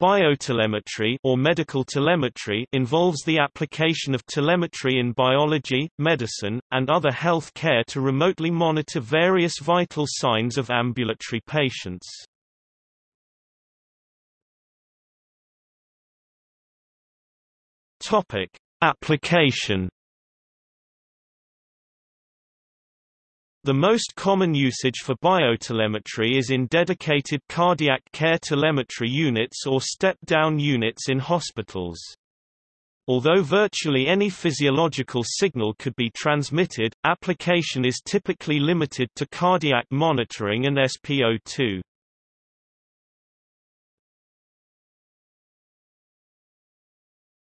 Biotelemetry or medical telemetry involves the application of telemetry in biology, medicine, and other health care to remotely monitor various vital signs of ambulatory patients. Topic: Application The most common usage for biotelemetry is in dedicated cardiac care telemetry units or step-down units in hospitals. Although virtually any physiological signal could be transmitted, application is typically limited to cardiac monitoring and SpO2.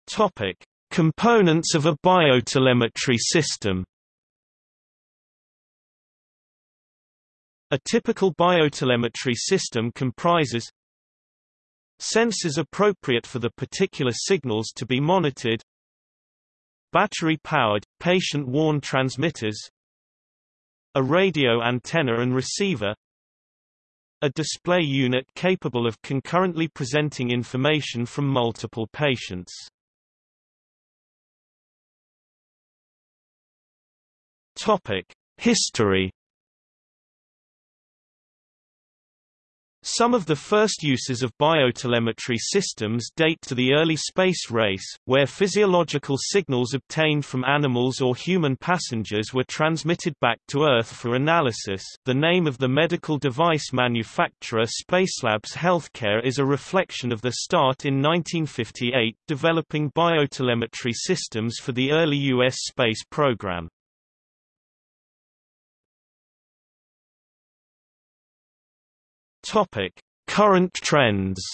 Topic: Components of a biotelemetry system A typical biotelemetry system comprises sensors appropriate for the particular signals to be monitored battery-powered, patient-worn transmitters a radio antenna and receiver a display unit capable of concurrently presenting information from multiple patients. History Some of the first uses of biotelemetry systems date to the early space race, where physiological signals obtained from animals or human passengers were transmitted back to Earth for analysis. The name of the medical device manufacturer Spacelabs Healthcare is a reflection of the start in 1958 developing biotelemetry systems for the early U.S. space program. Topic: Current trends.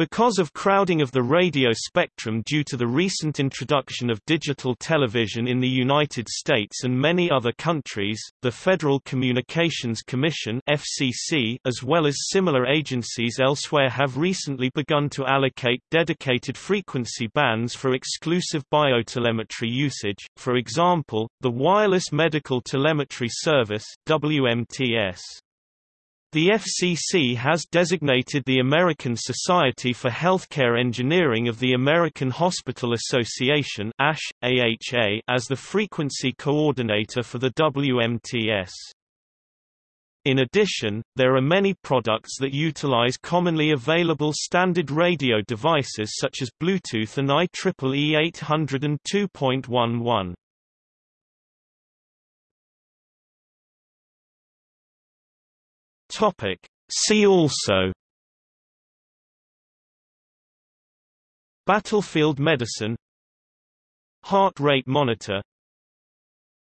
Because of crowding of the radio spectrum due to the recent introduction of digital television in the United States and many other countries, the Federal Communications Commission FCC, as well as similar agencies elsewhere have recently begun to allocate dedicated frequency bands for exclusive biotelemetry usage, for example, the Wireless Medical Telemetry Service WMTS. The FCC has designated the American Society for Healthcare Engineering of the American Hospital Association ASH, AHA, as the frequency coordinator for the WMTS. In addition, there are many products that utilize commonly available standard radio devices such as Bluetooth and IEEE 802.11. Topic. See also. Battlefield medicine. Heart rate monitor.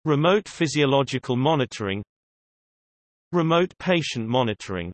Remote physiological monitoring. Remote patient monitoring